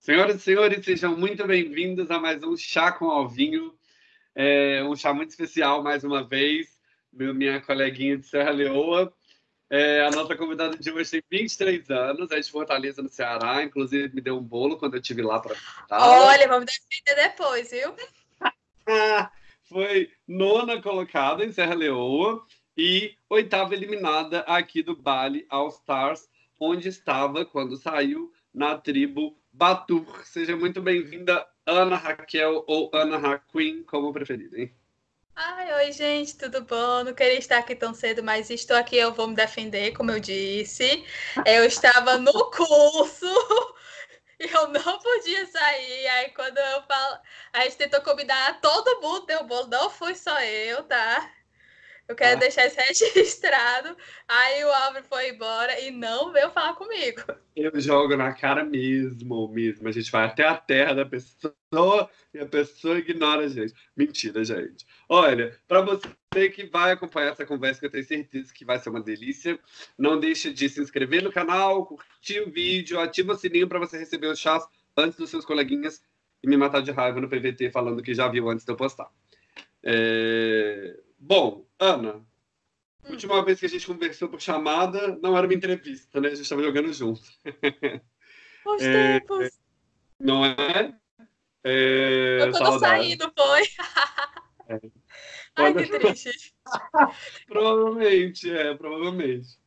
Senhoras e senhores, sejam muito bem-vindos a mais um Chá com Alvinho. É um chá muito especial, mais uma vez. Meu, minha coleguinha de Serra Leoa. É, a nossa convidada de hoje tem 23 anos, é de Fortaleza, no Ceará. Inclusive, me deu um bolo quando eu estive lá para. Olha, vamos defender depois, viu? Foi nona colocada em Serra Leoa e oitava eliminada aqui do Bali All Stars, onde estava quando saiu na tribo Batur. Seja muito bem-vinda, Ana Raquel ou Ana Raquin, como preferida, hein? Ai, oi, gente, tudo bom? Não queria estar aqui tão cedo, mas estou aqui, eu vou me defender, como eu disse. Eu estava no curso e eu não podia sair. Aí quando eu falo, a gente tentou combinar, todo mundo deu bolo, não fui só eu, tá? Eu quero ah. deixar isso registrado. Aí o Álvaro foi embora e não veio falar comigo. Eu jogo na cara mesmo, mesmo. A gente vai até a terra da pessoa e a pessoa ignora a gente. Mentira, gente. Olha, para você que vai acompanhar essa conversa, que eu tenho certeza que vai ser uma delícia, não deixe de se inscrever no canal, curtir o vídeo, ativa o sininho para você receber os chás antes dos seus coleguinhas e me matar de raiva no PVT falando que já viu antes de eu postar. É... Bom, Ana, hum. última vez que a gente conversou por chamada, não era uma entrevista, né? A gente estava jogando junto. Os é, tempos. Não é? é eu saí, não foi? é. Ai, que triste. provavelmente, é, provavelmente.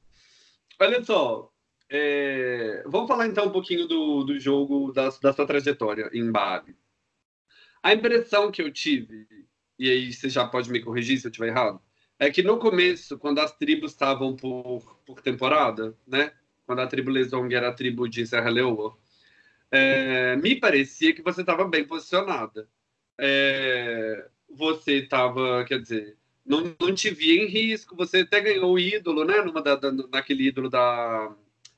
Olha só, é... vamos falar então um pouquinho do, do jogo, da, da sua trajetória em Bali. A impressão que eu tive e aí você já pode me corrigir se eu estiver errado, é que no começo, quando as tribos estavam por, por temporada, né? Quando a tribo Lesong era a tribo de Serra Leoa, é, me parecia que você estava bem posicionada. É, você estava, quer dizer, não, não te via em risco, você até ganhou o ídolo, né? Numa da, da, naquele ídolo da,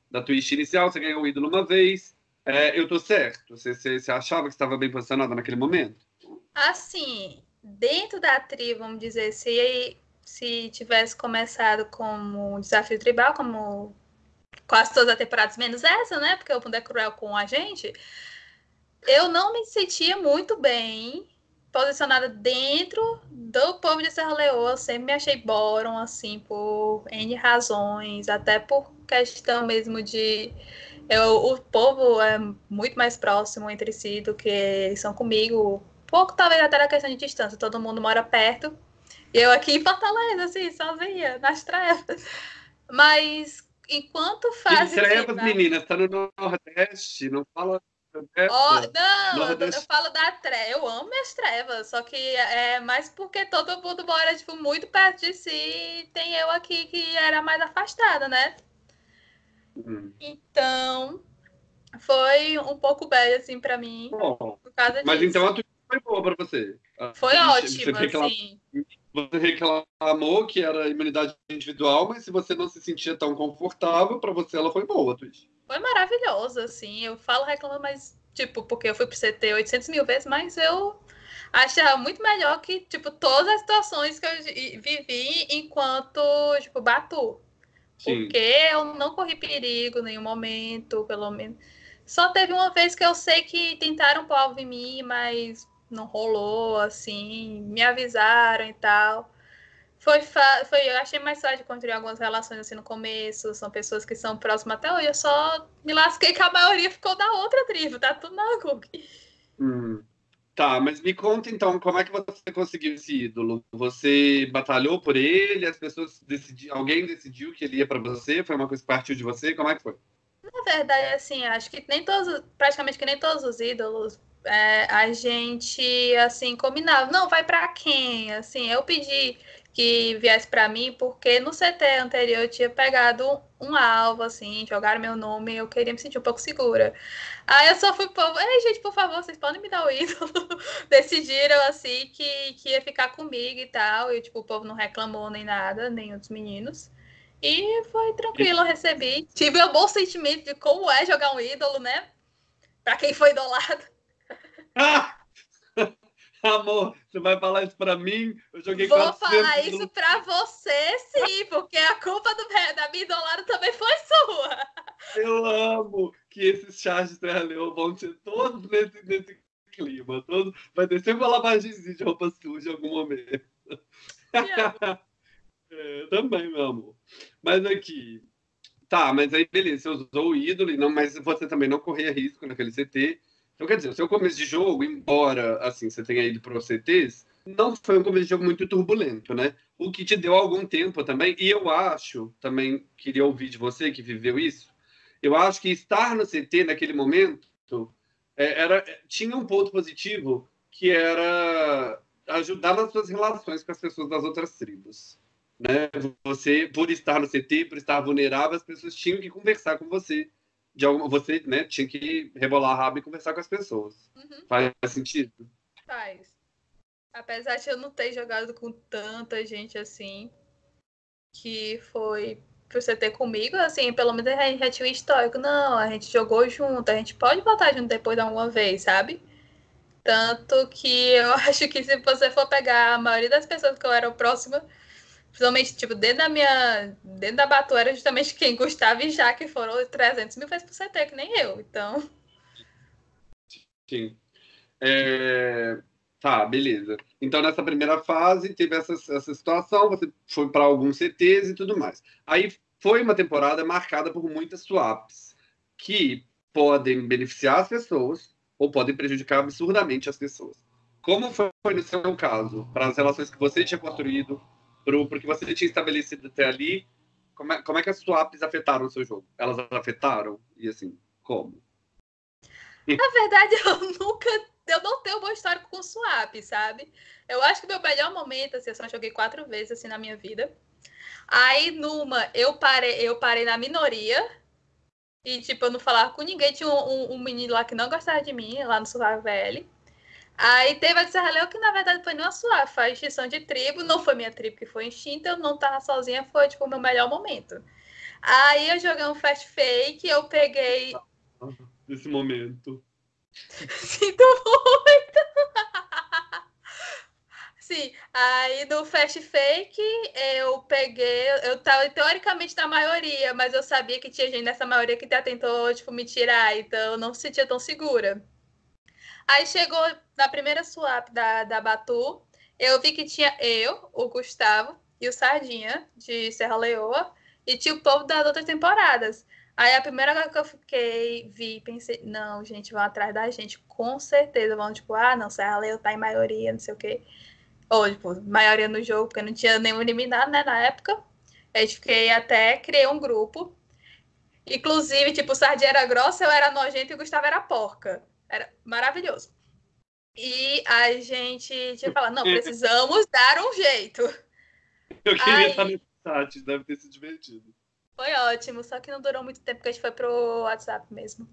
da Twitch inicial, você ganhou o ídolo uma vez. É, eu tô certo? Você, você, você achava que estava bem posicionada naquele momento? Assim, dentro da tribo, vamos dizer, se, se tivesse começado como desafio tribal, como quase todas as temporadas, menos essa, né? Porque o mundo é cruel com a gente. Eu não me sentia muito bem posicionada dentro do povo de Serra Leoa. Sempre me achei Boron, assim, por N razões, até por questão mesmo de. Eu, o povo é muito mais próximo entre si do que eles são comigo pouco talvez até na questão de distância, todo mundo mora perto. E eu aqui em Fortaleza, assim, sozinha, nas trevas. Mas enquanto faz. trevas, meninas, tá no Nordeste, não fala. Oh, não, Nordeste. eu falo da treva. Eu amo minhas trevas, só que é mais porque todo mundo mora tipo, muito perto de si e tem eu aqui que era mais afastada, né? Hum. Então, foi um pouco bad, assim, para mim. Bom, por causa mas disso. então a foi boa para você. Foi ótimo, você assim. Você reclamou que era imunidade individual, mas se você não se sentia tão confortável, para você ela foi boa, Twitch. Foi maravilhosa, assim. Eu falo reclamando, mas, tipo, porque eu fui pro CT 800 mil vezes, mas eu achava muito melhor que, tipo, todas as situações que eu vivi enquanto, tipo, Batu. Sim. Porque eu não corri perigo em nenhum momento, pelo menos. Só teve uma vez que eu sei que tentaram pôr alvo em mim, mas não rolou, assim, me avisaram e tal. Foi, foi eu achei mais fácil de construir algumas relações assim no começo, são pessoas que são próximas até hoje, eu só me lasquei que a maioria ficou da outra tribo, tá tudo na Google. Hum. Tá, mas me conta então, como é que você conseguiu esse ídolo? Você batalhou por ele? As pessoas decidiram, alguém decidiu que ele ia para você? Foi uma coisa que partiu de você? Como é que foi? Na verdade, assim, acho que nem todos, praticamente que nem todos os ídolos é, a gente assim combinava, não, vai para quem? Assim, eu pedi que viesse para mim porque no CT anterior eu tinha pegado um alvo assim, jogaram meu nome, eu queria me sentir um pouco segura. Aí eu só fui povo, ei gente, por favor, vocês podem me dar o ídolo. Decidiram assim que, que ia ficar comigo e tal, e tipo, o povo não reclamou nem nada, nem os meninos. E foi tranquilo, eu recebi. Tive um bom sentimento de como é jogar um ídolo, né? Para quem foi idolado. Amor, você vai falar isso pra mim? Eu joguei Vou falar isso pra você, sim, porque a culpa do, da minha idolada também foi sua. Eu amo que esses chás de Terra Leão vão ser todos nesse, nesse clima. Todo, vai ter sempre uma lavagemzinha de roupa suja em algum momento. é, também, meu amor. Mas aqui. Tá, mas aí beleza, você usou o ídolo, não, mas você também não corria risco naquele CT. Então, quer dizer, o seu começo de jogo, embora assim, você tenha ido para os CTs, não foi um começo de jogo muito turbulento, né? O que te deu algum tempo também, e eu acho, também queria ouvir de você que viveu isso, eu acho que estar no CT naquele momento é, era, tinha um ponto positivo que era ajudar nas suas relações com as pessoas das outras tribos. Né? Você, por estar no CT, por estar vulnerável, as pessoas tinham que conversar com você de alguma, você né, tinha que rebolar a rabo e conversar com as pessoas. Uhum. Faz sentido? Faz. Apesar de eu não ter jogado com tanta gente assim, que foi pro CT comigo, assim, pelo menos a gente já tinha um histórico. Não, a gente jogou junto, a gente pode voltar junto depois de alguma vez, sabe? Tanto que eu acho que se você for pegar a maioria das pessoas que eu era próxima, Principalmente, tipo, dentro da minha. Dentro da Batu era justamente quem Gustavo e Jaque foram 300 mil vezes por CT, que nem eu. Então. Sim. É... Tá, beleza. Então, nessa primeira fase, teve essa, essa situação, você foi para alguns CTs e tudo mais. Aí foi uma temporada marcada por muitas swaps, que podem beneficiar as pessoas ou podem prejudicar absurdamente as pessoas. Como foi no seu caso, para as relações que você tinha construído pro, porque você tinha estabelecido até ali, como é, como é que as swaps afetaram o seu jogo? Elas afetaram? E assim, como? Na verdade, eu nunca. Eu não tenho um bom histórico com swap, sabe? Eu acho que meu melhor momento, assim, eu só joguei quatro vezes assim na minha vida. Aí, numa, eu parei, eu parei na minoria. E, tipo, eu não falava com ninguém. Tinha um, um, um menino lá que não gostava de mim, lá no Survival. Aí teve a de Serra Leão, que na verdade foi uma sua, foi a extinção de tribo, não foi minha tribo que foi extinta, eu não tava sozinha, foi tipo o meu melhor momento. Aí eu joguei um fast fake, eu peguei. Nesse momento. Sinto muito! Sim, aí do Fast Fake eu peguei, eu tava teoricamente na maioria, mas eu sabia que tinha gente nessa maioria que até tentou, tipo, me tirar, então eu não se sentia tão segura. Aí chegou na primeira swap da, da Batu, eu vi que tinha eu, o Gustavo e o Sardinha, de Serra Leoa, e tinha o povo das outras temporadas. Aí a primeira coisa que eu fiquei, vi, pensei, não, gente, vão atrás da gente, com certeza. Vão, tipo, ah, não, Serra Leoa tá em maioria, não sei o quê. Ou, tipo, maioria no jogo, porque não tinha nenhum eliminado, né, na época. Aí fiquei até, criei um grupo. Inclusive, tipo, Sardinha era grossa, eu era nojenta e o Gustavo era porca. Era maravilhoso. E a gente tinha falado, não, precisamos dar um jeito. Eu queria Aí... estar nesse chat, deve ter se divertido. Foi ótimo, só que não durou muito tempo, porque a gente foi pro WhatsApp mesmo.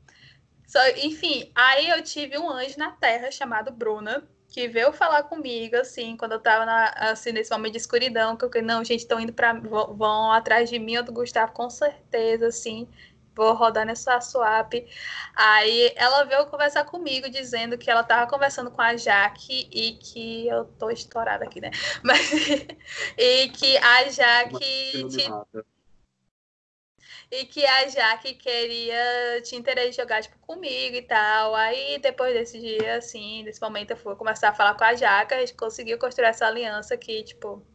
Só, enfim, aí eu tive um anjo na Terra chamado Bruna, que veio falar comigo, assim, quando eu tava na, assim, nesse momento de escuridão, que eu falei, não, gente, estão indo para vão, vão, atrás de mim ou do Gustavo, com certeza, assim vou rodar nessa swap. Aí ela veio conversar comigo, dizendo que ela tava conversando com a Jaque e que eu tô estourada aqui, né? Mas e que a Jaque e que a Jaque queria tinha interesse em jogar tipo, comigo e tal. Aí depois desse dia, assim, desse momento, eu fui começar a falar com a Jaque, a gente conseguiu construir essa aliança que, tipo,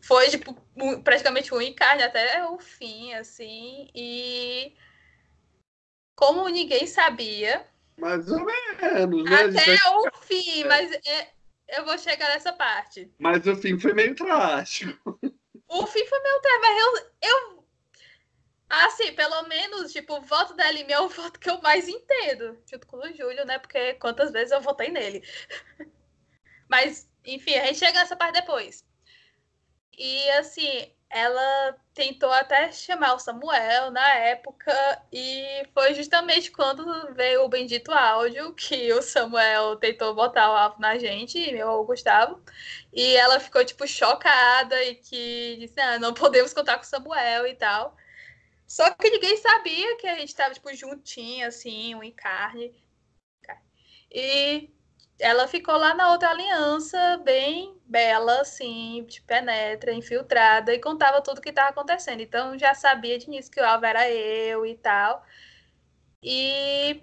foi tipo, praticamente um encarne até o fim, assim, e como ninguém sabia. Mais ou menos, né? Até o fim, mas é, eu vou chegar nessa parte. Mas o fim foi meio trágico. O fim foi meio trágico, mas eu, eu. Assim, pelo menos, tipo, o voto da Lime é o voto que eu mais entendo, junto com o Júlio, né? Porque quantas vezes eu votei nele. Mas, enfim, a gente chega nessa parte depois. E assim, ela tentou até chamar o Samuel na época, e foi justamente quando veio o bendito áudio que o Samuel tentou botar o alvo na gente, meu Gustavo, e ela ficou tipo chocada e que disse: ah, não podemos contar com o Samuel e tal. Só que ninguém sabia que a gente estava tipo juntinho, assim, um encarne. E ela ficou lá na outra aliança, bem bela, assim, de penetra, infiltrada, e contava tudo o que estava acontecendo. Então já sabia de início que o alvo era eu e tal. E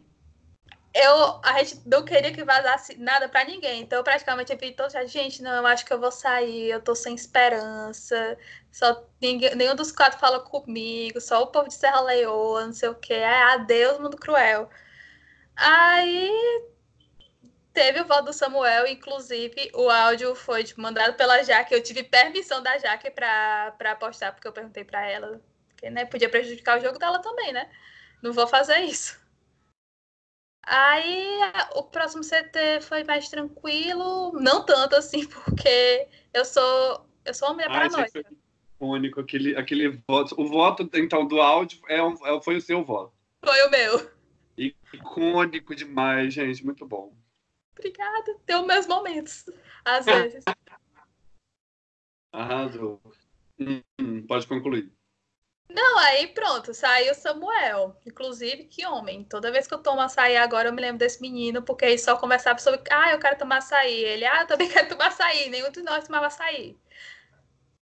eu, a gente não queria que vazasse nada para ninguém. Então, praticamente, eu vi toda gente, não, eu acho que eu vou sair, eu tô sem esperança. Só ninguém, nenhum dos quatro fala comigo, só o povo de Serra Leoa, não sei o quê. É, adeus, mundo cruel. Aí teve o voto do Samuel, inclusive o áudio foi tipo, mandado pela Jaque. Eu tive permissão da Jaque para apostar, porque eu perguntei para ela, que né, podia prejudicar o jogo dela também, né? Não vou fazer isso. Aí o próximo CT foi mais tranquilo, não tanto assim, porque eu sou eu sou uma mulher ah, paranoica. Único, aquele, aquele voto. O voto, então, do áudio é é, foi o seu voto. Foi o meu. Icônico demais, gente. Muito bom. Obrigada. Tem os meus momentos, às vezes. Arrasou. Hum, pode concluir. Não, aí pronto, saiu Samuel. Inclusive, que homem. Toda vez que eu tomo açaí agora, eu me lembro desse menino, porque ele só conversava sobre, ah, eu quero tomar açaí. Ele, ah, eu também quero tomar açaí. Nenhum de nós tomava açaí.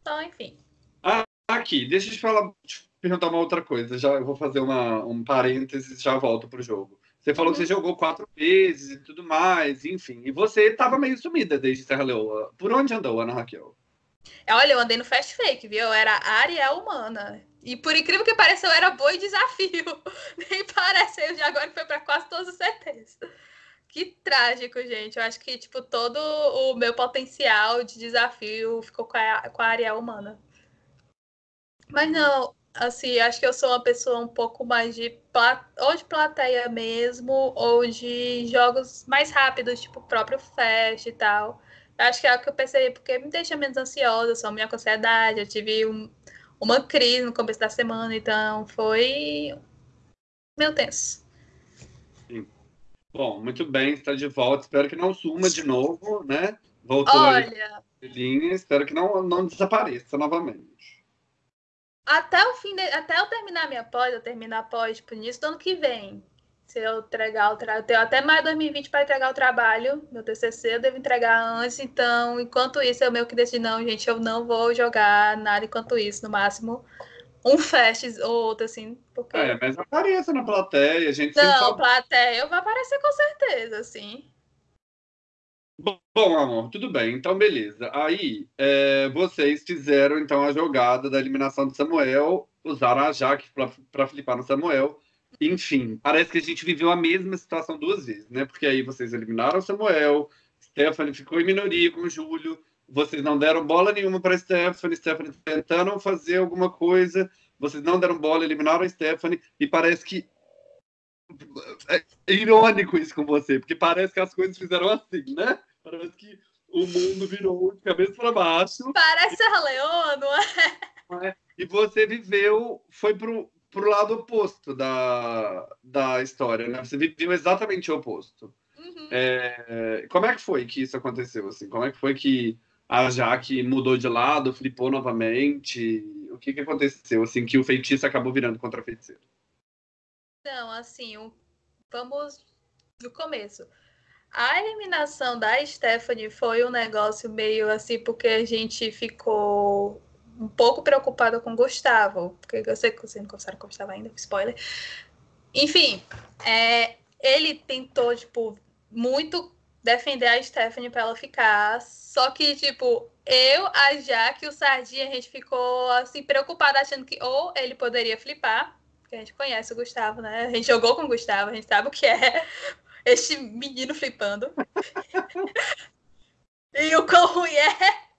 Então, enfim. Ah, aqui, deixa eu te falar, te perguntar uma outra coisa. Já eu vou fazer uma, um parênteses e já volto pro jogo. Você falou uhum. que você jogou quatro vezes e tudo mais, enfim. E você estava meio sumida desde Serra Leoa. Por onde andou, Ana Raquel? Olha, eu andei no Fast Fake, viu? Eu era Ariel humana. E por incrível que pareça, eu era boa em desafio. Nem parece, eu já agora foi para quase todos os CTs. Que trágico, gente. Eu acho que, tipo, todo o meu potencial de desafio ficou com a, com a Ariel humana. Mas não, assim, acho que eu sou uma pessoa um pouco mais de ou de plateia mesmo, ou de jogos mais rápidos, tipo o próprio Fast e tal. Acho que é o que eu percebi, porque me deixa menos ansiosa, sou minha ansiedade, eu tive um, uma crise no começo da semana, então foi meu tenso. Sim. Bom, muito bem, está de volta. Espero que não suma de novo, né? Voltou Olha, linha, espero que não, não desapareça novamente. Até o fim, de, até eu terminar minha pós, eu terminar a pós, tipo, início do ano que vem, se eu entregar o trabalho, eu tenho até mais 2020 para entregar o trabalho, meu TCC eu devo entregar antes, então, enquanto isso, eu meio que decidi, não, gente, eu não vou jogar nada enquanto isso, no máximo um fest ou outro, assim, porque... É, mas apareça na plateia, a gente Não, sempre... plateia eu vou aparecer com certeza, sim. Bom, amor, tudo bem, então beleza. Aí, é, vocês fizeram, então, a jogada da eliminação de Samuel, usaram a Jaque para flipar no Samuel, enfim, parece que a gente viveu a mesma situação duas vezes, né? Porque aí vocês eliminaram o Samuel, Stephanie ficou em minoria com o Júlio, vocês não deram bola nenhuma para Stephanie, Stephanie tentando fazer alguma coisa, vocês não deram bola, eliminaram a Stephanie, e parece que é irônico isso com você, porque parece que as coisas fizeram assim, né? Parece que o mundo virou de cabeça para baixo. Parece a Leoa, não é? E você viveu, foi pro, pro lado oposto da, da história, né? Você viveu exatamente o oposto. Uhum. É, como é que foi que isso aconteceu? Assim? Como é que foi que a Jaque mudou de lado, flipou novamente? O que, que aconteceu? Assim, que o feitiço acabou virando contra a feiticeira? Não, assim, vamos do começo. A eliminação da Stephanie foi um negócio meio assim, porque a gente ficou um pouco preocupada com o Gustavo, porque eu sei que vocês não conversaram com o Gustavo ainda, spoiler. Enfim, é, ele tentou, tipo, muito defender a Stephanie para ela ficar, só que, tipo, eu, a Jaque e o Sardinha, a gente ficou, assim, preocupada, achando que ou ele poderia flipar, porque a gente conhece o Gustavo, né? A gente jogou com o Gustavo, a gente sabe o que é este menino flipando. e o quão ruim é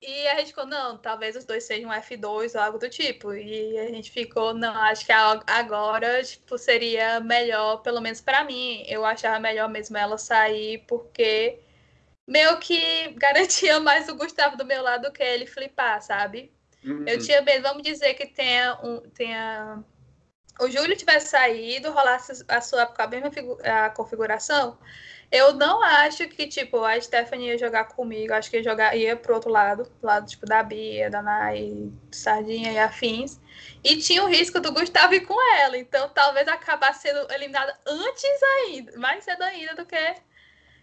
e a gente ficou, não, talvez os dois sejam F2 ou algo do tipo. E a gente ficou, não, acho que agora, tipo, seria melhor, pelo menos para mim, eu achava melhor mesmo ela sair, porque meio que garantia mais o Gustavo do meu lado do que ele flipar, sabe? Uhum. Eu tinha medo, vamos dizer que tenha um. Tenha... O Júlio tivesse saído, rolasse a sua com a mesma a configuração, eu não acho que, tipo, a Stephanie ia jogar comigo. Acho que ia jogar, ia pro outro lado, lado, tipo, da Bia, da Nai, Sardinha e afins. E tinha o risco do Gustavo ir com ela. Então talvez acabasse sendo eliminada antes ainda, mais cedo ainda do que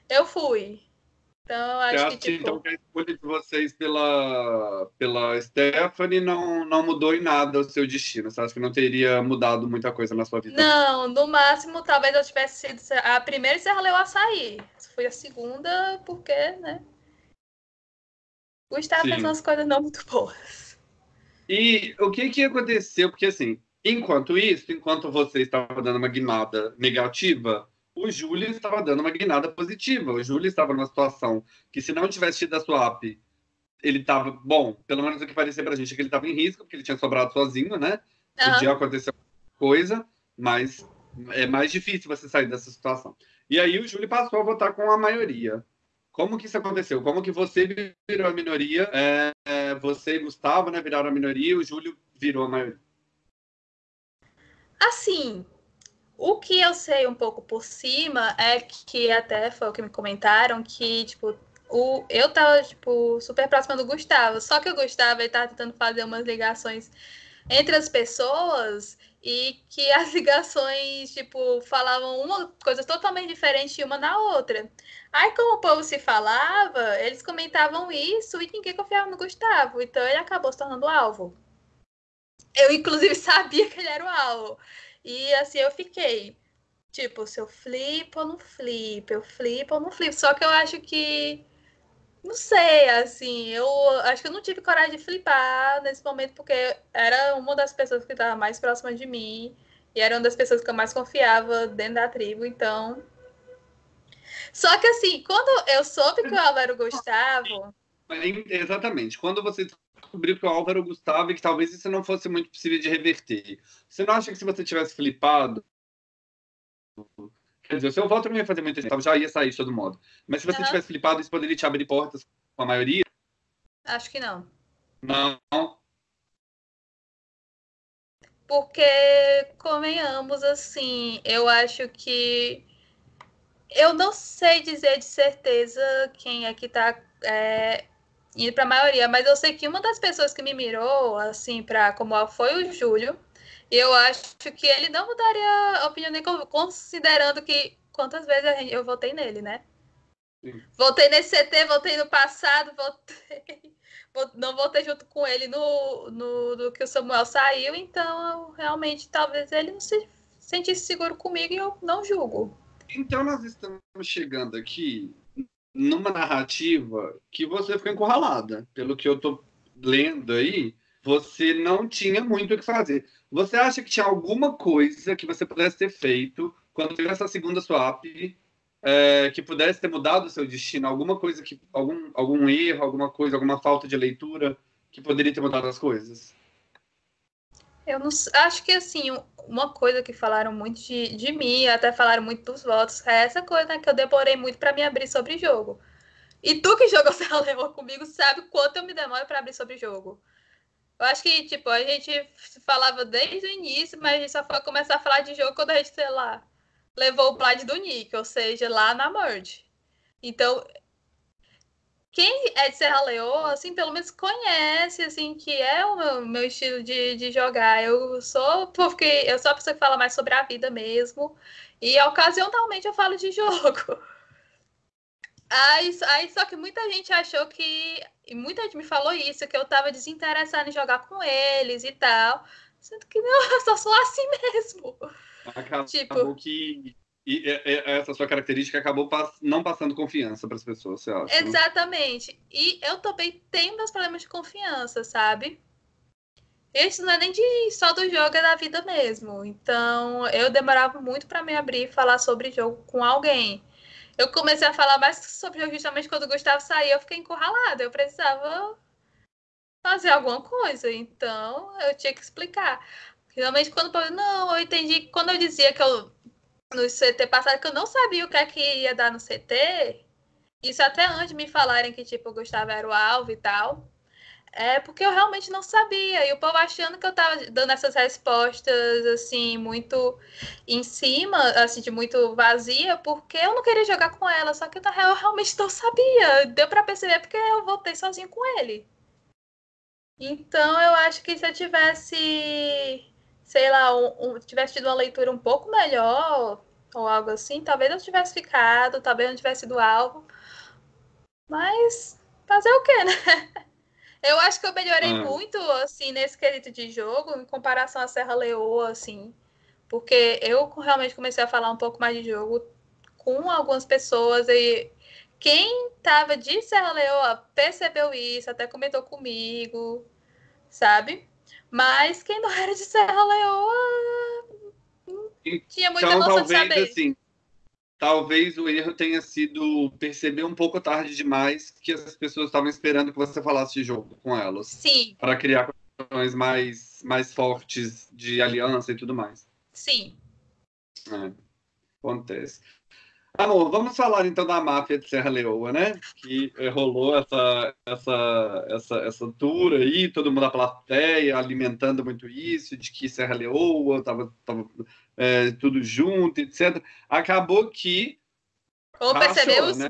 eu fui. Então, acho Você que, acha que, tipo... então, que a escolha de vocês pela, pela Stephanie não, não mudou em nada o seu destino? Você acha que não teria mudado muita coisa na sua vida? Não, no máximo, talvez eu tivesse sido a primeira e você leu açaí. Foi a segunda, porque, né? Gustavo Sim. fez umas coisas não muito boas. E o que que aconteceu? Porque, assim, enquanto isso, enquanto você estava dando uma guinada negativa, o Júlio estava dando uma guinada positiva. O Júlio estava numa situação que, se não tivesse tido a swap, ele estava, bom, pelo menos o que parecia pra gente é que ele estava em risco, porque ele tinha sobrado sozinho, né? Aham. Podia acontecer alguma coisa, mas é mais difícil você sair dessa situação. E aí o Júlio passou a votar com a maioria. Como que isso aconteceu? Como que você virou a minoria? É, é, você e Gustavo né, viraram a minoria e o Júlio virou a maioria. Assim, o que eu sei um pouco por cima é que até foi o que me comentaram que, tipo, o, eu tava, tipo, super próxima do Gustavo. Só que o Gustavo, ele tava tentando fazer umas ligações entre as pessoas e que as ligações, tipo, falavam uma coisa totalmente diferente uma na outra. Aí, como o povo se falava, eles comentavam isso e ninguém confiava no Gustavo. Então, ele acabou se tornando alvo. Eu, inclusive, sabia que ele era o alvo. E assim eu fiquei. Tipo, se eu flip ou não flip, eu flip ou não flip. Só que eu acho que. Não sei, assim, eu acho que eu não tive coragem de flipar nesse momento, porque era uma das pessoas que estava mais próxima de mim. E era uma das pessoas que eu mais confiava dentro da tribo, então. Só que assim, quando eu soube que o Álvaro Gustavo. Exatamente. Quando você descobriu que o Álvaro Gustavo e que talvez isso não fosse muito possível de reverter, você não acha que se você tivesse flipado. Quer dizer, o seu voto não ia fazer muita gente, já ia sair de todo modo. Mas se você Aham. tivesse flipado, isso poderia te abrir portas com a maioria? Acho que não. Não. Porque, convenhamos, assim, eu acho que. Eu não sei dizer de certeza quem é que tá é, indo para a maioria, mas eu sei que uma das pessoas que me mirou, assim, para como foi o Júlio. Eu acho que ele não mudaria a opinião nem con- considerando que quantas vezes eu votei nele, né? Sim. Votei nesse CT, votei no passado, votei. vo- Não votei junto com ele no, no do que o Samuel saiu, então eu, realmente talvez ele não se sentisse seguro comigo e eu não julgo. Então nós estamos chegando aqui numa narrativa que você ficou encurralada. Pelo que eu tô lendo aí, você não tinha muito o que fazer. Você acha que tinha alguma coisa que você pudesse ter feito quando teve essa segunda swap é, que pudesse ter mudado o seu destino? Alguma coisa que. Algum, algum erro, alguma coisa, alguma falta de leitura que poderia ter mudado as coisas? Eu não acho que assim, uma coisa que falaram muito de, de mim, até falaram muito dos votos, é essa coisa né, que eu demorei muito para me abrir sobre jogo. E tu que jogou Serra Leoa comigo sabe quanto eu me demoro para abrir sobre jogo. Eu acho que, tipo, a gente falava desde o início, mas a gente só foi começar a falar de jogo quando a gente, sei lá, levou o plat do Nick, ou seja, lá na Merge. Então, quem é de Serra Leoa, assim, pelo menos conhece, assim, que é o meu, meu estilo de, de jogar. Eu sou, porque eu sou a pessoa que fala mais sobre a vida mesmo. E ocasionalmente eu falo de jogo. Aí, aí só que muita gente achou que. E muita gente me falou isso, que eu tava desinteressada em jogar com eles e tal. Sendo que não, eu só sou assim mesmo. Acabou Tipo- que. E, e- essa sua característica acabou pass- não passando confiança para as pessoas, você acha? né? Exatamente. E eu também tenho meus problemas de confiança, sabe? Isso não é nem de só do jogo, é da vida mesmo. Então, eu demorava muito para me abrir e falar sobre jogo com alguém. Eu comecei a falar mais sobre jogo justamente quando o Gustavo saiu, eu fiquei encurralada. Eu precisava fazer alguma coisa. Então, eu tinha que explicar. Realmente, quando povo, não, eu entendi. Quando eu dizia que eu, no CT passado, que eu não sabia o que é que ia dar no CT, isso até antes de me falarem que, tipo, o Gustavo era o alvo e tal. É porque eu realmente não sabia. E o povo achando que eu tava dando essas respostas, assim, muito em cima, assim, de muito vazia, porque eu não queria jogar com ela. Só que, na real, eu realmente não sabia. Deu pra perceber porque eu voltei sozinho com ele. Então eu acho que se eu tivesse, sei lá, um, um, tivesse tido uma leitura um pouco melhor ou algo assim, talvez eu tivesse ficado, talvez não tivesse sido alvo. Mas fazer o quê, né? Eu acho que eu melhorei hum. muito, assim, nesse quesito de jogo, em comparação à Serra Leoa, assim. Porque eu realmente comecei a falar um pouco mais de jogo com algumas pessoas e quem tava de Serra Leoa percebeu isso, até comentou comigo, sabe? Mas quem não era de Serra Leoa não tinha muita então, noção talvez, de saber. Assim, talvez o erro tenha sido perceber um pouco tarde demais que as pessoas estavam esperando que você falasse de jogo com elas. Sim. Para criar condições mais, mais fortes de aliança e tudo mais. Sim. É, acontece. Amor, vamos falar então da máfia de Serra Leoa, né? Que rolou essa, essa, essa, essa tour aí, todo mundo da plateia alimentando muito isso, de que Serra Leoa estava tava, é, tudo junto, etc. Acabou que. Como rachou, percebemos, né?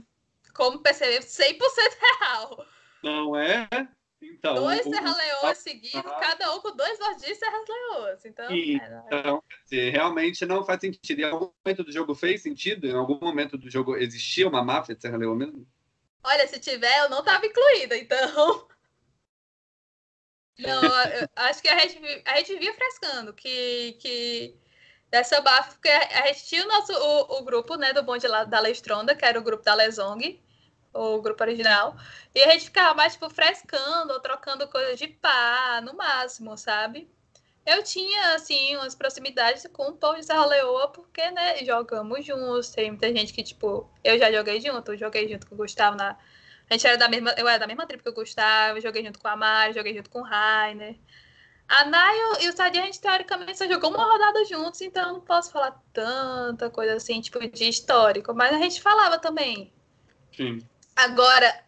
como percebemos, 100% real. Não é? Então, dois Serra Leoas seguidos, cada um com dois Vardis Serra Leoas. Então, então dizer, realmente não faz sentido. Em algum momento do jogo fez sentido? Em algum momento do jogo existia uma máfia de Serra Leoa mesmo? Olha, se tiver, eu não estava incluída, então. Não, acho que a gente, a gente via frescando que, que dessa máfia, porque a gente tinha o nosso o, o grupo né, do bonde da Lestronda, que era o grupo da Lesong, o grupo original. E a gente ficava mais, tipo, frescando ou trocando coisas de pá, no máximo, sabe? Eu tinha, assim, umas proximidades com o povo de Serra Leoa, porque, né, jogamos juntos. Tem muita gente que, tipo, eu já joguei junto, joguei junto com o Gustavo na. A gente era da mesma. Eu era da mesma tribo que o Gustavo, joguei junto com a Mari, joguei junto com o Rainer. A Nai e o Sadia, a gente teoricamente só jogou uma rodada juntos, então eu não posso falar tanta coisa assim, tipo, de histórico. Mas a gente falava também. Sim. Agora,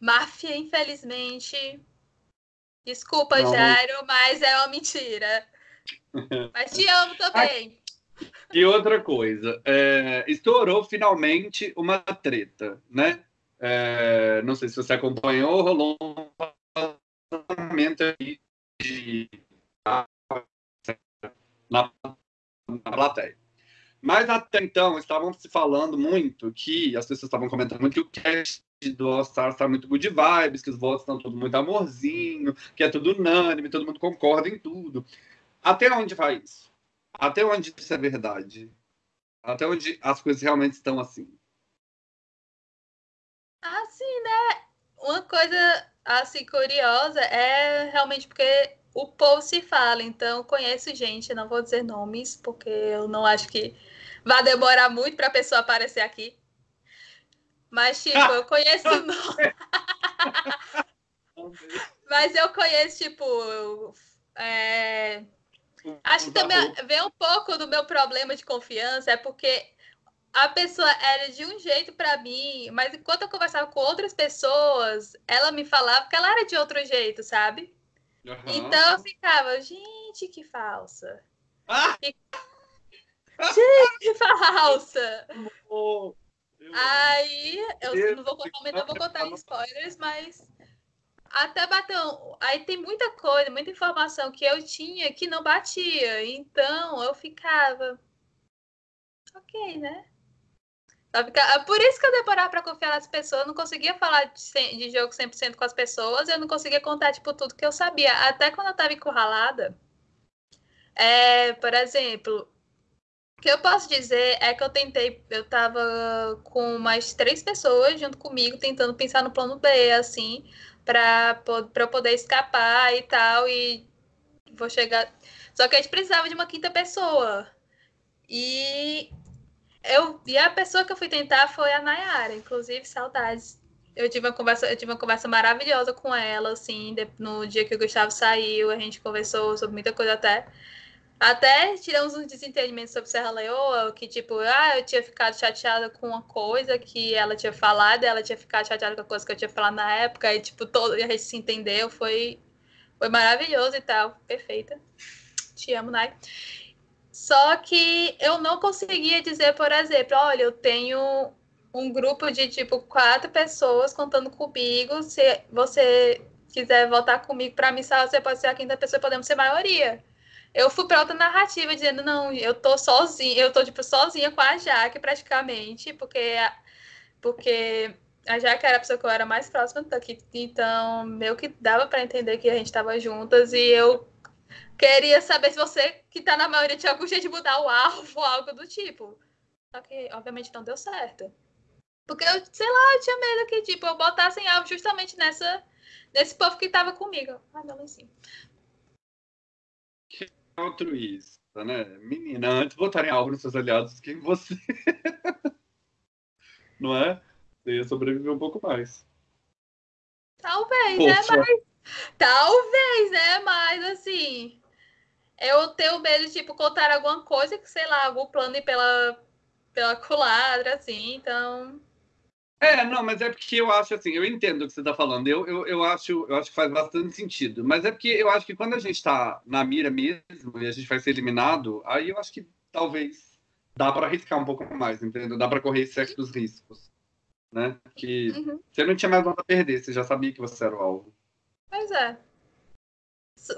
máfia, infelizmente. Desculpa, não. Jairo, mas é uma mentira. mas te amo também. E outra coisa, é, estourou finalmente uma treta, né? É, não sei se você acompanhou, rolou um vazamento aí de na, na plateia. Mas até então estavam se falando muito que as pessoas estavam comentando muito que o cast do All Star está muito good vibes, que os votos estão tudo muito amorzinho, que é tudo unânime, todo mundo concorda em tudo. Até onde vai isso? Até onde isso é verdade? Até onde as coisas realmente estão assim? Assim, né? Uma coisa assim curiosa é realmente porque o povo se fala, então conheço gente, não vou dizer nomes, porque eu não acho que vai demorar muito para a pessoa aparecer aqui. Mas, tipo, eu conheço. Mas eu conheço, tipo. É... Acho que também vem um pouco do meu problema de confiança, é porque a pessoa era de um jeito para mim, mas enquanto eu conversava com outras pessoas, ela me falava que ela era de outro jeito, sabe? Uhum. Então eu ficava, gente, que falsa. Ah! Que... Gente, que falsa! Oh. Aí, eu não vou contar, não vou contar spoilers, mas até bateu. Aí tem muita coisa, muita informação que eu tinha que não batia. Então eu ficava. Ok, né? Por isso que eu demorava para confiar nas pessoas, eu não conseguia falar de, de jogo 100% com as pessoas, eu não conseguia contar tipo, tudo que eu sabia. Até quando eu estava encurralada, é, por exemplo, o que eu posso dizer é que eu tentei, eu tava com mais três pessoas junto comigo, tentando pensar no plano B, assim, para eu poder escapar e tal, e vou chegar. Só que a gente precisava de uma quinta pessoa. E eu e a pessoa que eu fui tentar foi a Nayara, inclusive saudades. Eu tive uma conversa, eu tive uma conversa maravilhosa com ela, assim, no dia que o Gustavo saiu, a gente conversou sobre muita coisa até. Até tiramos uns desentendimentos sobre Serra Leoa, que tipo, ah, eu tinha ficado chateada com uma coisa que ela tinha falado, ela tinha ficado chateada com a coisa que eu tinha falado na época, e tipo, todo, a gente se entendeu, foi, foi maravilhoso e tal, perfeita. Te amo, Nai. Só que eu não conseguia dizer, por exemplo, olha, eu tenho um grupo de tipo quatro pessoas contando comigo, se você quiser votar comigo para missal, você pode ser a quinta pessoa, podemos ser maioria. Eu fui para outra narrativa dizendo, não, eu tô sozinha, eu tô tipo sozinha com a Jaque praticamente, porque porque a Jaque era a pessoa que eu era mais próxima daqui, então meio que dava para entender que a gente estava juntas e eu queria saber se você que tá na maioria tinha algum jeito de mudar o alvo ou algo do tipo. Só que obviamente não deu certo. Porque eu, sei lá, eu tinha medo que tipo eu botasse em alvo justamente nessa nesse povo que tava comigo. Ai, meu lencinho. Que altruísta, né? Menina, antes botarem alvo nos seus aliados que você. Não é? Você ia sobreviver um pouco mais. Talvez, né? Poxa. né? Mas. Talvez, né? Mas assim. Eu tenho medo de, tipo, contar alguma coisa que, sei lá, algum plano ir pela, pela culadra, assim, então. É, não, mas é porque eu acho assim, eu entendo o que você está falando, eu, eu, eu, acho, eu acho que faz bastante sentido, mas é porque eu acho que quando a gente está na mira mesmo e a gente vai ser eliminado, aí eu acho que talvez dá para arriscar um pouco mais, entendeu? Dá para correr certos riscos, né? Que uhum. você não tinha mais nada a perder, você já sabia que você era o alvo. Pois é.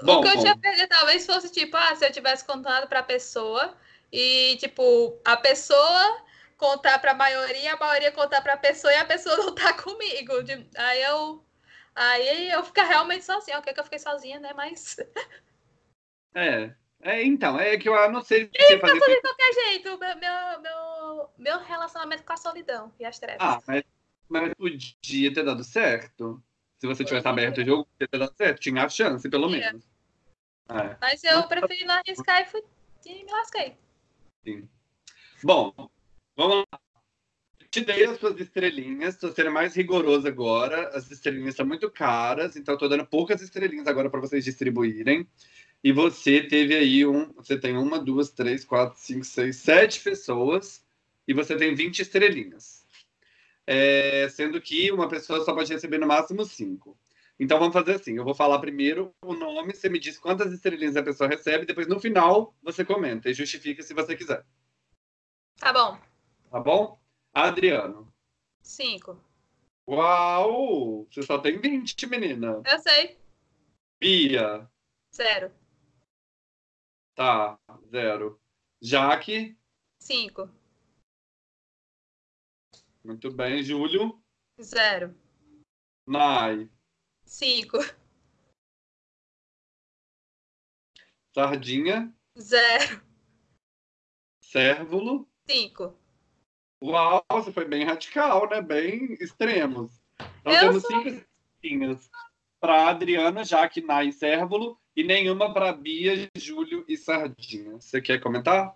Bom, o que eu bom. tinha perdido talvez fosse tipo, ah, se eu tivesse contado para a pessoa e tipo, a pessoa contar para a maioria, a maioria contar para a pessoa e a pessoa não tá comigo. Aí eu aí eu ficar realmente sozinha. Ok, que eu fiquei sozinha, né? Mas É. É, então, é que eu não sei o que fazer. de qualquer jeito, meu, meu, meu, meu relacionamento com a solidão e as trevas. Ah, mas, mas podia ter dado certo. Se você tivesse aberto o jogo. Tinha a chance, pelo menos. É. Mas eu preferi não arriscar e, fui, e me lasquei. Sim. Bom, Vamos lá. Te dei as suas estrelinhas, estou sendo mais rigoroso agora. As estrelinhas são muito caras, então estou dando poucas estrelinhas agora para vocês distribuírem. E você teve aí um. Você tem uma, duas, três, quatro, cinco, seis, sete pessoas. E você tem 20 estrelinhas. É, sendo que uma pessoa só pode receber no máximo cinco. Então vamos fazer assim: eu vou falar primeiro o nome, você me diz quantas estrelinhas a pessoa recebe, depois no final você comenta e justifica se você quiser. Tá bom. Tá bom? Adriano. Cinco. Uau! Você só tem 20, menina. Eu sei. Bia. Zero. Tá, zero. Jaque. Cinco. Muito bem. Júlio. Zero. Nai. Cinco. Sardinha. Zero. Cérvulo. Cinco. Uau, você foi bem radical, né? Bem extremos. Então eu temos sou... cinco cinquinhas para Adriana, Jaque, Nai e Cérvulo, e nenhuma para Bia, Júlio e Sardinha. Você quer comentar?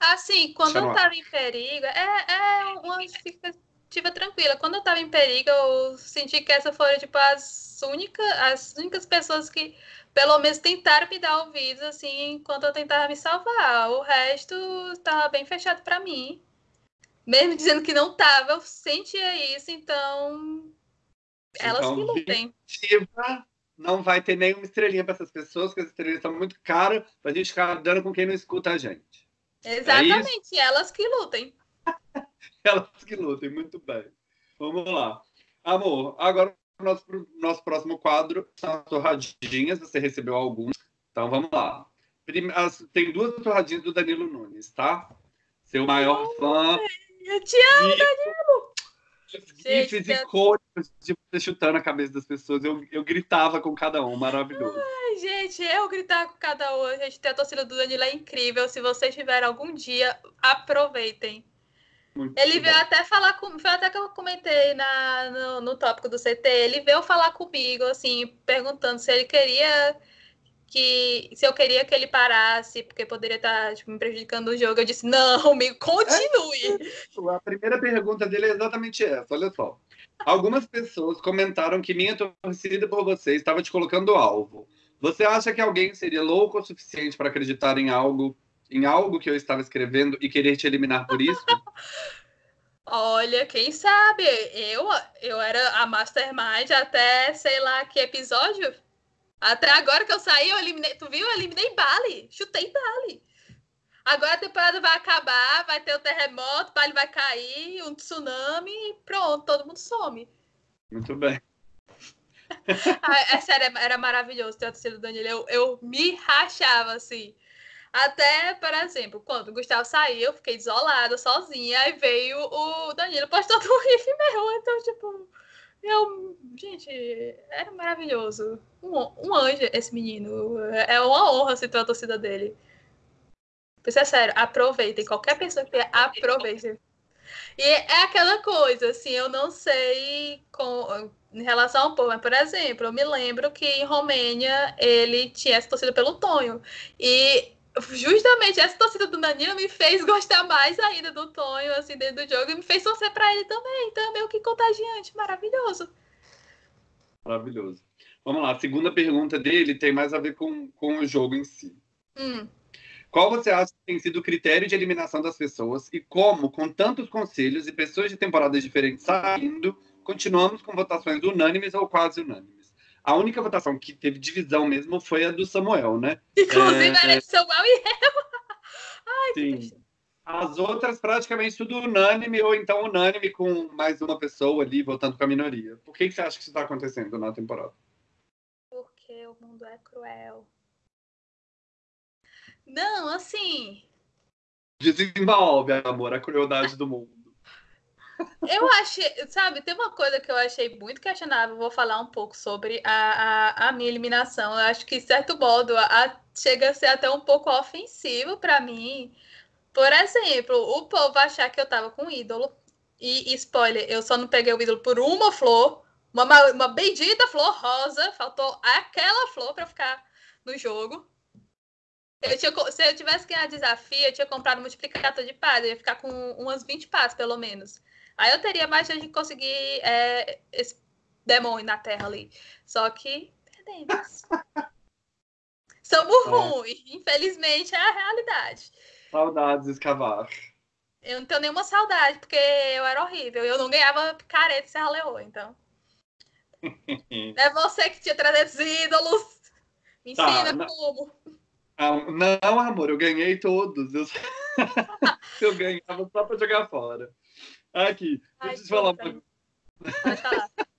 Assim, quando eu estava em perigo, é, é uma expectativa tranquila. Quando eu estava em perigo, eu senti que essa foram tipo, as, única, as únicas pessoas que pelo menos tentaram me dar ouvidos, assim, enquanto eu tentava me salvar. O resto estava bem fechado para mim. Mesmo dizendo que não tava, eu sentia isso, então. Elas então, que lutem. Não vai ter nenhuma estrelinha para essas pessoas, porque as estrelinhas são muito caras para a gente ficar dando com quem não escuta a gente. É Exatamente, é elas que lutem. elas que lutem, muito bem. Vamos lá. Amor, agora nosso, nosso próximo quadro são as torradinhas. Você recebeu algumas. Então vamos lá. Tem duas torradinhas do Danilo Nunes, tá? Seu maior fã. Eu te amo, Danilo! GIFs icônicos de você chutando a cabeça das pessoas. Eu, eu gritava com cada um, maravilhoso. Gente, eu gritar com cada um. Gente, a torcida do Danilo é incrível. Se vocês tiverem algum dia, aproveitem. Muito ele veio bom. até falar com. Foi até que eu comentei na, no, no tópico do CT. Ele veio falar comigo, assim, perguntando se ele queria que. Se eu queria que ele parasse, porque poderia estar tipo, me prejudicando o jogo. Eu disse, não, amigo, continue. É, a primeira pergunta dele é exatamente essa, olha só. Algumas pessoas comentaram que minha torcida por você estava te colocando alvo. Você acha que alguém seria louco o suficiente para acreditar em algo em algo que eu estava escrevendo e querer te eliminar por isso? Olha, quem sabe? Eu, eu era a Mastermind até sei lá que episódio. Até agora que eu saí, eu eliminei. Tu viu? Eu eliminei Bali. Chutei Bali. Agora a temporada vai acabar, vai ter o um terremoto, Bali vai cair, um tsunami e pronto, todo mundo some. Muito bem. ah, é sério, era maravilhoso ter a torcida do Danilo. Eu, eu me rachava, assim. Até, por exemplo, quando o Gustavo saiu, eu fiquei isolada, sozinha. Aí veio o Danilo, postou um riff meu. Então, tipo, eu. Gente, era maravilhoso. Um, um anjo, esse menino. É uma honra se ter a torcida dele. Isso é sério, aproveitem. Qualquer pessoa que aproveite. E é aquela coisa, assim, eu não sei com, em relação ao povo, mas, por exemplo, eu me lembro que em Romênia ele tinha essa torcida pelo Tonho. E justamente essa torcida do Danilo me fez gostar mais ainda do Tonho, assim, dentro do jogo, e me fez torcer para ele também. Então é meio que contagiante, maravilhoso. Maravilhoso. Vamos lá, a segunda pergunta dele tem mais a ver com, com o jogo em si. Hum. Qual você acha que tem sido o critério de eliminação das pessoas e como, com tantos conselhos e pessoas de temporadas diferentes saindo, continuamos com votações unânimes ou quase unânimes? A única votação que teve divisão mesmo foi a do Samuel, né? Inclusive é... era de Samuel e eu. Ai, Sim. As outras praticamente tudo unânime ou então unânime com mais uma pessoa ali votando com a minoria. Por que, que você acha que isso está acontecendo na temporada? Porque o mundo é cruel. Não, assim. Desenvolve, amor, a crueldade do mundo. Eu achei, sabe, tem uma coisa que eu achei muito questionável, vou falar um pouco sobre a, a, a minha eliminação. Eu acho que, de certo modo, a, chega a ser até um pouco ofensivo para mim. Por exemplo, o povo achar que eu tava com ídolo. E, spoiler, eu só não peguei o ídolo por uma flor, uma, uma bendita flor rosa. Faltou aquela flor para ficar no jogo. Eu tinha, se eu tivesse ganhado desafio, eu tinha comprado um multiplicador de paz. Eu ia ficar com umas 20 paz, pelo menos. Aí eu teria mais chance de conseguir é, esse demônio na Terra ali. Só que perdemos. Somos é. ruins. Infelizmente, é a realidade. Saudades escavar. Eu não tenho nenhuma saudade, porque eu era horrível. Eu não ganhava picareta e Serra Leoa, então. é você que tinha 300 ídolos. Me tá, ensina tá, como. Não, amor, eu ganhei todos. Eu, eu ganhava só pra jogar fora. Aqui, Ai, deixa eu te falar. Pode falar.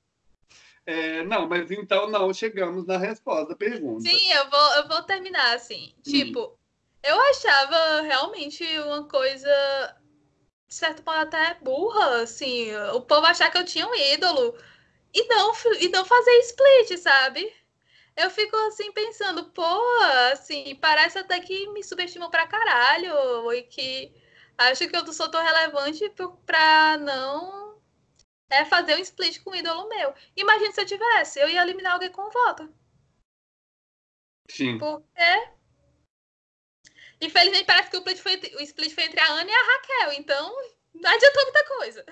É, não, mas então não chegamos na resposta da pergunta. Sim, eu vou, eu vou terminar assim. Hum. Tipo, eu achava realmente uma coisa, de certo modo, até burra, assim. O povo achar que eu tinha um ídolo e não, e não fazer split, sabe? Eu fico assim pensando, pô, assim, parece até que me subestimam pra caralho e que acho que eu sou tão relevante pra não é, fazer um split com um ídolo meu. Imagina se eu tivesse, eu ia eliminar alguém com um voto. Sim. Porque infelizmente parece que o split foi, o split foi entre a Ana e a Raquel, então não adiantou muita coisa.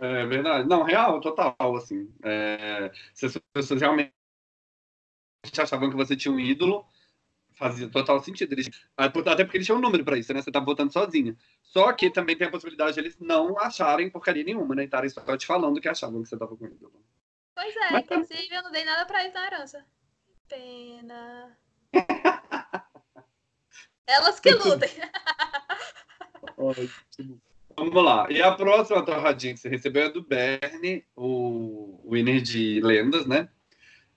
É verdade. Não, real, total, assim. É, se as pessoas realmente achavam que você tinha um ídolo, fazia total sentido. Eles, até porque eles tinham um número para isso, né? Você tá votando sozinha. Só que também tem a possibilidade de eles não acharem porcaria nenhuma, né? E estarem só te falando que achavam que você tava com ídolo. Pois é, Mas, inclusive eu não dei nada pra eles na herança. Pena. Elas que lutem. Ótimo. Vamos lá. E a próxima torradinha que você recebeu é do Bernie, o winner de lendas, né?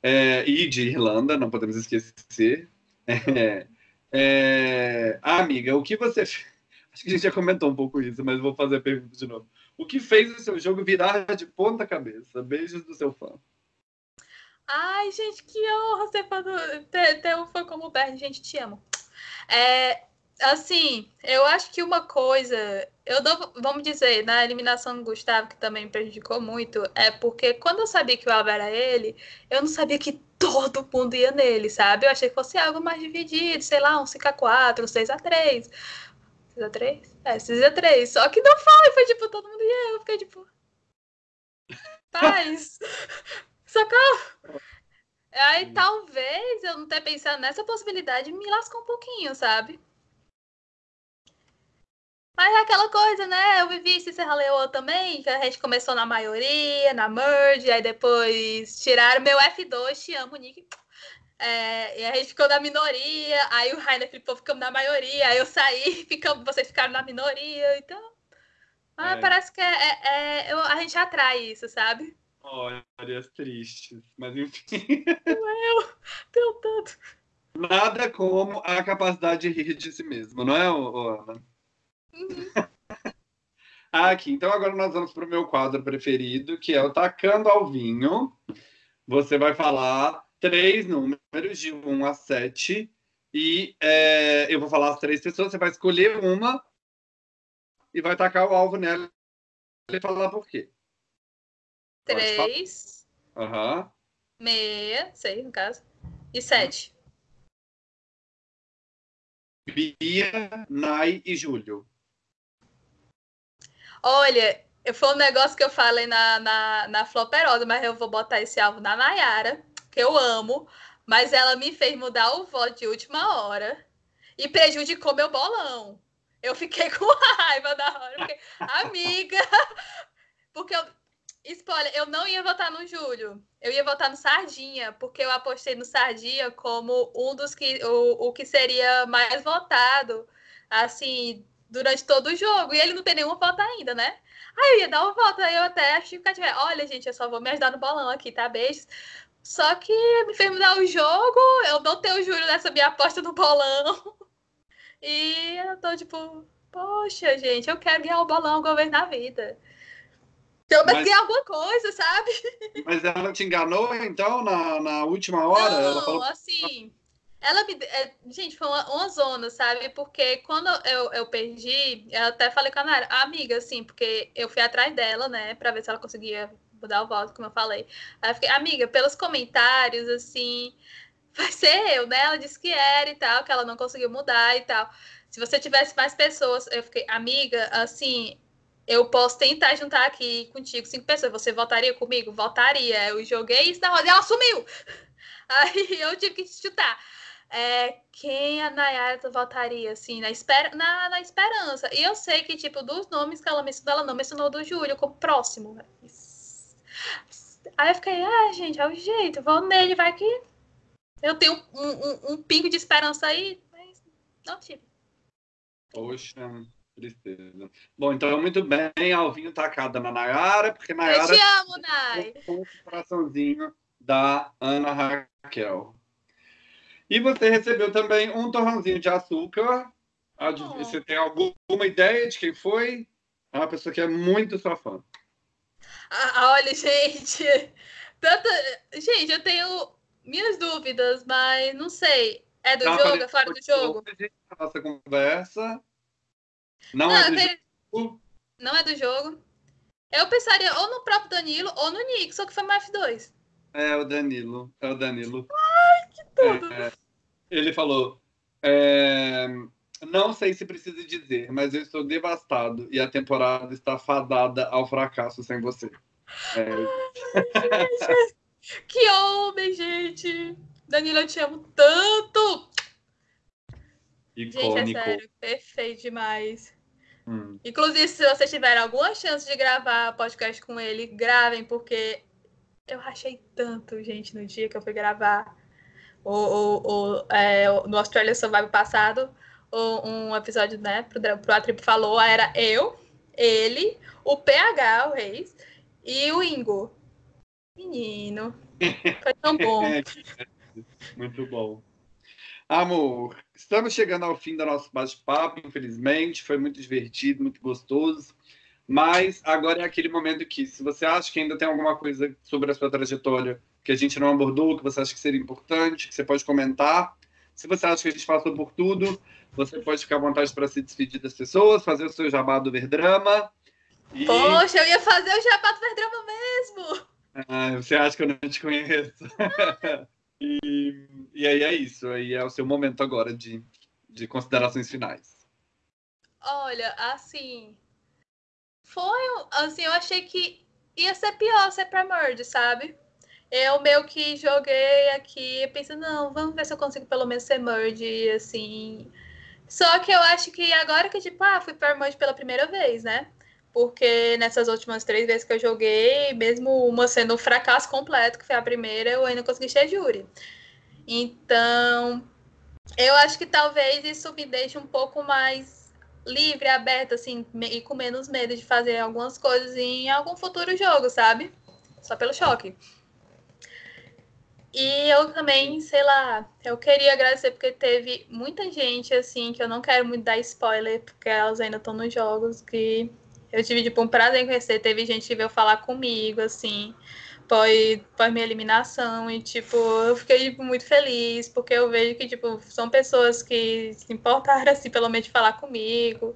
É, e de Irlanda, não podemos esquecer. É, é, ah, amiga, o que você. Acho que a gente já comentou um pouco isso, mas vou fazer a pergunta de novo. O que fez o seu jogo virar de ponta cabeça? Beijos do seu fã. Ai, gente, que honra ser fã do... ter, ter um fã como o Bernie. Gente, te amo. É, assim, eu acho que uma coisa, eu dou, vamos dizer, na eliminação do Gustavo, que também me prejudicou muito, é porque quando eu sabia que o Alba era ele, eu não sabia que todo mundo ia nele, sabe? Eu achei que fosse algo mais dividido, sei lá, um 5x4, um 6x3. 6x3? É, 6x3. Só que não foi, foi tipo, todo mundo ia, eu fiquei tipo. Paz! Socorro! Aí talvez eu não ter pensado nessa possibilidade me lascou um pouquinho, sabe? Mas é aquela coisa, né? Eu vivi esse Serra Leoa também, que a gente começou na maioria, na merge, aí depois tiraram meu F2, te amo, Nick. É, e a gente ficou na minoria, aí o Rainer Filippo ficou na maioria, aí eu saí, ficamos, vocês ficaram na minoria, então. Ah, é. parece que é, é, é, a gente atrai isso, sabe? Histórias tristes, mas enfim. Eu, teu tanto. Nada como a capacidade de rir de si mesmo, não é, Ana? Uhum. Aqui, então agora nós vamos para o meu quadro preferido, que é o Tacando ao Vinho. Você vai falar três números de 1 a 7 e é, eu vou falar as três pessoas, você vai escolher uma e vai tacar o alvo nela e falar por quê. Três. Aham. Uhum. Meia, sei, no caso. E sete. Bia, Nai e Júlio. Olha, foi um negócio que eu falei na, na, na Floperosa, mas eu vou botar esse alvo na Nayara, que eu amo, mas ela me fez mudar o voto de última hora e prejudicou meu bolão. Eu fiquei com raiva da hora, porque, amiga, porque eu, spoiler, eu não ia votar no Júlio, eu ia votar no Sardinha, porque eu apostei no Sardinha como um dos que, o, o que seria mais votado, assim, durante todo o jogo. E ele não tem nenhuma volta ainda, né? Aí eu ia dar uma volta, aí eu até achei que tiver, olha, gente, eu só vou me ajudar no bolão aqui, tá? Beijos. Só que me fez mudar o jogo, eu não tenho juro nessa minha aposta no bolão. E eu tô tipo, poxa, gente, eu quero ganhar o bolão vez na vida. Pelo menos ganhar alguma coisa, sabe? Mas ela te enganou, então, na, na última hora? Não, falou... assim, ela me. É, gente, foi uma, uma, zona, sabe? Porque quando eu, eu perdi, eu até falei com a Nara, amiga, assim, porque eu fui atrás dela, né, pra ver se ela conseguia mudar o voto, como eu falei. Aí eu fiquei, amiga, pelos comentários, assim, vai ser eu, né? Ela disse que era e tal, que ela não conseguiu mudar e tal. Se você tivesse mais pessoas, eu fiquei, amiga, assim, eu posso tentar juntar aqui contigo cinco pessoas. Você votaria comigo? Votaria. Eu joguei isso na roda e ela sumiu. Aí eu tive que chutar. É, quem a Nayara votaria, assim, na, esper na, na esperança. E eu sei que, tipo, dos nomes que ela mencionou, ela não mencionou do Júlio como próximo. Aí eu fiquei, ah, gente, é o jeito, vou nele, vai que eu tenho um, um, um pingo de esperança aí, mas não tive. Poxa, tristeza. Bom, então, muito bem, Alvinho tacada na Nayara, porque Nayara... Eu te amo, Nay! Um coraçãozinho da Ana Raquel. E você recebeu também um torrãozinho de açúcar. Oh. Você tem alguma ideia de quem foi? É uma pessoa que é muito sua fã. Ah, olha, gente. Tanta... Gente, eu tenho minhas dúvidas, mas não sei. É do não, jogo? É fora do jogo? A nossa conversa. Não, não é do tenho... jogo. Não é do jogo. Eu pensaria ou no próprio Danilo ou no Nick, só que foi mais F2. É o Danilo. É o Danilo. Ai, que tudo. É, ele falou: é, Não sei se precisa dizer, mas eu estou devastado e a temporada está fadada ao fracasso sem você. É. Ai, que homem, gente! Danilo, eu te amo tanto! Icônico. Gente, é sério, perfeito demais. Hum. Inclusive, se vocês tiverem alguma chance de gravar podcast com ele, gravem, porque eu rachei tanto, gente, no dia que eu fui gravar o, o, o, é, no Australia Survival passado, um episódio, né, pro, pro A Tribo falou, era eu, ele, o PH, o Reis, e o Ingo. Menino, foi tão bom. Muito bom. Amor, estamos chegando ao fim do nosso bate-papo, infelizmente. Foi muito divertido, muito gostoso. Mas agora é aquele momento que, se você acha que ainda tem alguma coisa sobre a sua trajetória que a gente não abordou, que você acha que seria importante, que você pode comentar. Se você acha que a gente passou por tudo, você pode ficar à vontade para se despedir das pessoas, fazer o seu jabá do Verdrama. E... Poxa, eu ia fazer o jabá do Verdrama mesmo! Ah, você acha que eu não te conheço? e, e aí é isso, aí é o seu momento agora de, de considerações finais. Olha, assim, foi, assim, eu achei que ia ser pior ser pra Merge, sabe? Eu meio que joguei aqui, pensei, não, vamos ver se eu consigo pelo menos ser merge, assim. Só que eu acho que agora que, tipo, ah, fui para merge pela primeira vez, né? Porque nessas últimas três vezes que eu joguei, mesmo uma sendo um fracasso completo, que foi a primeira, eu ainda consegui ser júri. Então, eu acho que talvez isso me deixe um pouco mais livre, aberto, assim, e com menos medo de fazer algumas coisas em algum futuro jogo, sabe? só pelo choque. E eu também, sei lá, eu queria agradecer porque teve muita gente, assim, que eu não quero muito dar spoiler, porque elas ainda estão nos jogos, que eu tive, tipo, um prazer em conhecer. Teve gente que veio falar comigo, assim, pós, pós minha eliminação, e, tipo, eu fiquei, tipo, muito feliz, porque eu vejo que, tipo, são pessoas que se importaram, assim, pelo menos de falar comigo,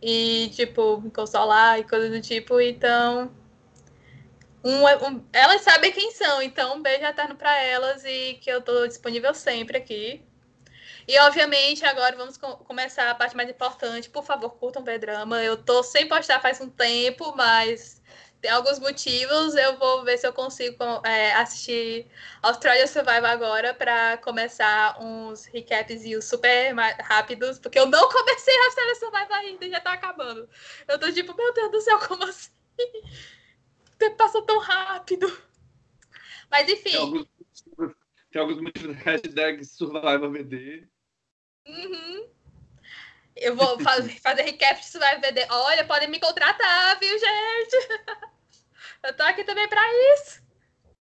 e, tipo, me consolar e coisas do tipo, então um, um, elas sabem quem são, então um beijo eterno para elas e que eu estou disponível sempre aqui. E obviamente agora vamos com, começar a parte mais importante. Por favor, curtam o drama. Eu tô sem postar faz um tempo, mas tem alguns motivos. Eu vou ver se eu consigo é, assistir Australia Survival agora para começar uns recaps super rápidos, porque eu não comecei Australia Survival ainda, já tá acabando. Eu tô tipo, meu Deus do céu, como assim? Passa tão rápido. Mas enfim. Tem alguns motivos, tem alguns motivos hashtag Survival VD. Uhum. Eu vou fazer, fazer recap de Survival VD. Olha, podem me contratar, viu, gente? Eu tô aqui também para isso.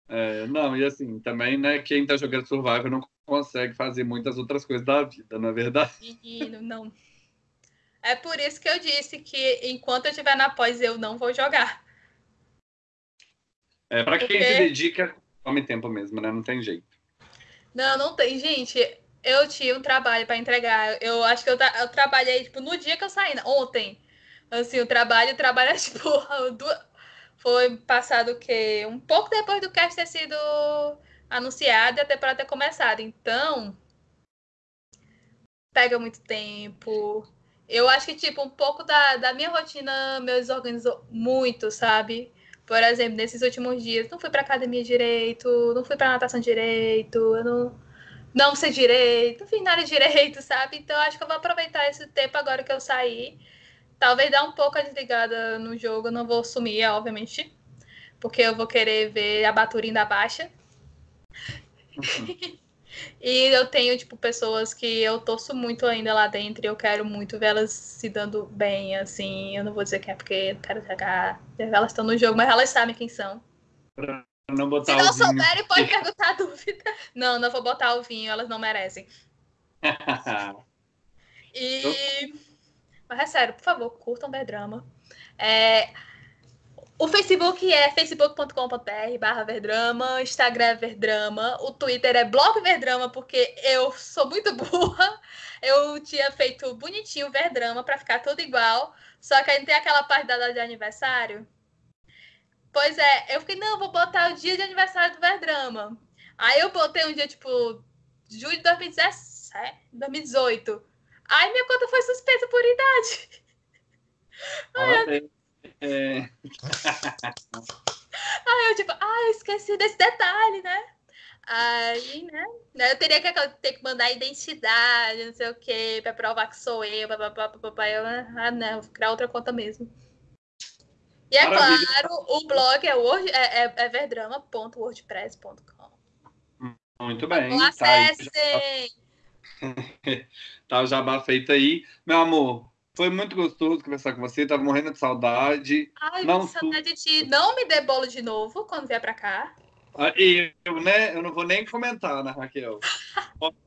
É, não, e assim, também, né, quem tá jogando Survival não consegue fazer muitas outras coisas da vida, não é verdade? Menino, não. É por isso que eu disse que enquanto eu estiver na pós, eu não vou jogar. É, para quem Porque... se dedica, tome tempo mesmo, né? Não tem jeito. Não, não tem. Gente, eu tinha um trabalho para entregar. Eu acho que eu, eu, trabalhei, tipo, no dia que eu saí, né? ontem. Assim, o trabalho, o trabalho é, tipo, foi passado o quê? Um pouco depois do cast ter sido anunciado e a temporada ter começado. Então, pega muito tempo. Eu acho que, tipo, um pouco da, da minha rotina me desorganizou muito, sabe? Por exemplo, nesses últimos dias, não fui para academia direito, não fui para natação direito, eu não, não sei direito, não fiz nada direito, sabe? Então acho que eu vou aproveitar esse tempo agora que eu saí. Talvez dar um pouco a desligada no jogo, eu não vou sumir, obviamente, porque eu vou querer ver a Baturinha da Baixa. Uhum. E eu tenho, tipo, pessoas que eu torço muito ainda lá dentro e eu quero muito vê-las se dando bem, assim. Eu não vou dizer que é porque eu quero jogar. Elas estão no jogo, mas elas sabem quem são. Pra não botar se não souberem, pode perguntar a dúvida. Não, não vou botar o vinho, elas não merecem. e. Mas é sério, por favor, curtam o drama. É, o Facebook é facebook.com.br barra Verdrama, Instagram é Verdrama, o Twitter é Blog Verdrama, porque eu sou muito burra. Eu tinha feito bonitinho Verdrama para ficar tudo igual, só que aí tem aquela parte da data de aniversário. Pois é, eu fiquei, não, vou botar o dia de aniversário do Verdrama. Aí eu botei um dia, tipo, julho de 2017, 2018. Aí minha conta foi suspensa por idade. Aí eu, é... Aí eu tipo, ah, esqueci desse detalhe, né? Aí, né? Eu teria que, ter que mandar identidade, não sei o quê, pra provar que sou eu, papapá, papapá. Eu, ah, não, vou criar outra conta mesmo. E é Maravilha. claro, o blog é, word, é, é, é verdrama.wordpress.com. Muito bem. Então, acessem! Tá, tá o jabá feito aí. Meu amor, foi muito gostoso conversar com você, tava morrendo de saudade. Ai, não saudade de ti. Não me dê bolo de novo quando vier pra cá. Ah, eu, né, eu não vou nem comentar, né, Raquel?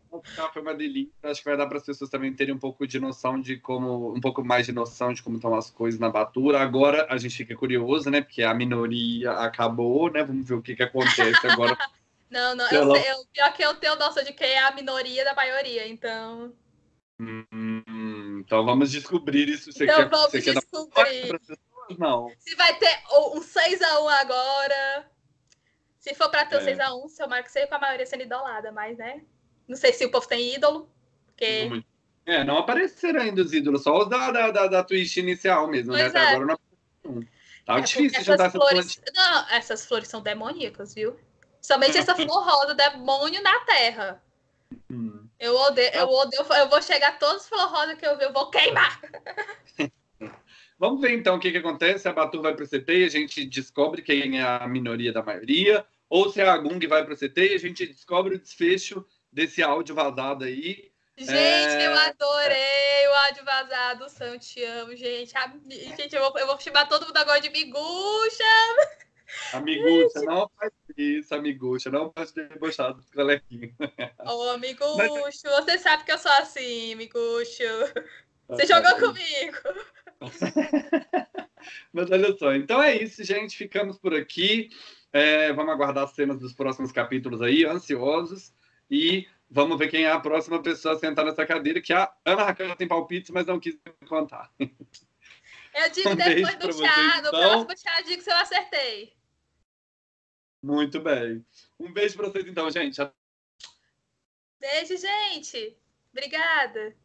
foi uma delícia. Acho que vai dar para as pessoas também terem um pouco de noção de como, um pouco mais de noção de como estão as coisas na Batura. Agora a gente fica curioso, né? Porque a minoria acabou, né? Vamos ver o que, que acontece agora. não, não, eu, eu, pior que eu tenho noção de quem é a minoria da maioria, então. Hum, então vamos descobrir isso. Você então quer, vamos você descobrir. Quer não. Se vai ter um 6x1 agora. Se for para ter é. 6x1, seu Marco seria com a maioria sendo idolada, mas né? Não sei se o povo tem ídolo. Porque... É, não apareceram ainda os ídolos, só os da, da, da, da Twitch inicial mesmo, né? pois né? É. Agora não apareceu. Tá é, difícil juntar essas flores. Não, essas flores são demoníacas, viu? Somente essa flor rosa, demônio na terra. Hum. Eu odeio, eu odeio, eu vou chegar todos os flor rosa que eu ver, eu vou queimar. Vamos ver então o que, que acontece. A Batu vai para o CT e a gente descobre quem é a minoria da maioria, ou se a Gung vai para o CT e a gente descobre o desfecho desse áudio vazado aí. Gente, é... eu adorei o áudio vazado. Sam, te amo, gente. A... Gente, eu vou, eu vou chamar todo mundo agora de miguxa. Amigucha, não faz isso, amigucha. Não pode debochar dos coleguinhas. Ô, amigucho, Mas... você sabe que eu sou assim, amigucho. Você tá jogou comigo. Mas olha só, então é isso, gente. Ficamos por aqui. É, vamos aguardar as cenas dos próximos capítulos aí, ansiosos. E vamos ver quem é a próxima pessoa a sentar nessa cadeira, que a Ana Raquel tem palpites, mas não quis contar. Eu digo um depois do chá, no então. próximo chá, eu digo se eu acertei. Muito bem. Um beijo para vocês então, gente. Beijo, gente. Obrigada.